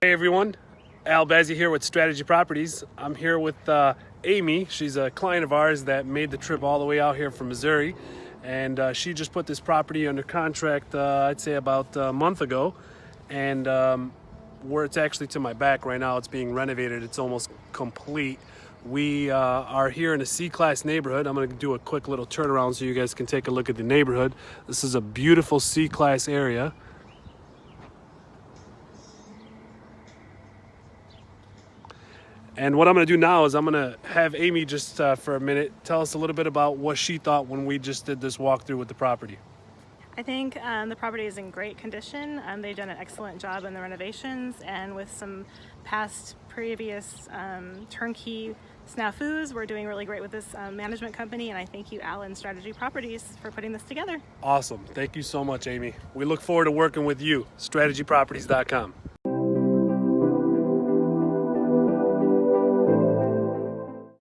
Hey everyone, Al Bazzi here with Strategy Properties. I'm here with uh, Amy. She's a client of ours that made the trip all the way out here from Missouri. And uh, she just put this property under contract, uh, I'd say about a month ago. And um, where it's actually to my back right now, it's being renovated. It's almost complete. We uh, are here in a C-class neighborhood. I'm gonna do a quick little turnaround so you guys can take a look at the neighborhood. This is a beautiful C-class area. And what I'm going to do now is I'm going to have Amy just uh, for a minute tell us a little bit about what she thought when we just did this walkthrough with the property. I think um, the property is in great condition. Um, they've done an excellent job in the renovations and with some past previous um, turnkey snafus, we're doing really great with this um, management company and I thank you Alan Strategy Properties for putting this together. Awesome. Thank you so much, Amy. We look forward to working with you. StrategyProperties.com.